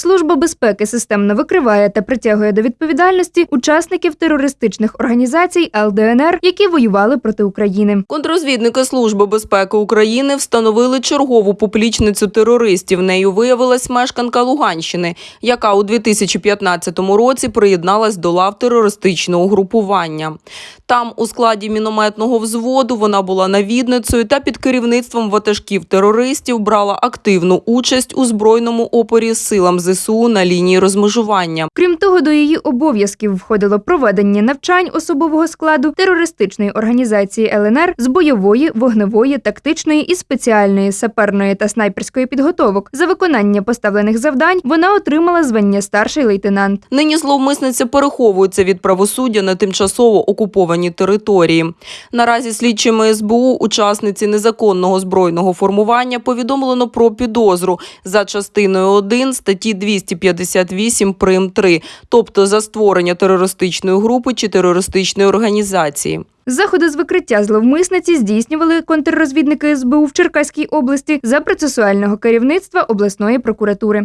Служба безпеки системно викриває та притягує до відповідальності учасників терористичних організацій ЛДНР, які воювали проти України. Контрозвідники Служби безпеки України встановили чергову поплічницю терористів. Нею виявилась мешканка Луганщини, яка у 2015 році приєдналась до лав терористичного групування. Там, у складі мінометного взводу, вона була навідницею та під керівництвом ватажків терористів брала активну участь у збройному опорі силам ЗСУ на лінії розмежування. Крім того, до її обов'язків входило проведення навчань особового складу терористичної організації ЛНР з бойової, вогневої, тактичної і спеціальної саперної та снайперської підготовок. За виконання поставлених завдань вона отримала звання старший лейтенант. Нині зловмисниця переховується від правосуддя на тимчасово окупованій території. Наразі слідчими СБУ учасниці незаконного збройного формування повідомлено про підозру за частиною 1 статті 258 прим 3, тобто за створення терористичної групи чи терористичної організації. Заходи з викриття зловмисниці здійснювали контррозвідники СБУ в Черкаській області за процесуального керівництва обласної прокуратури.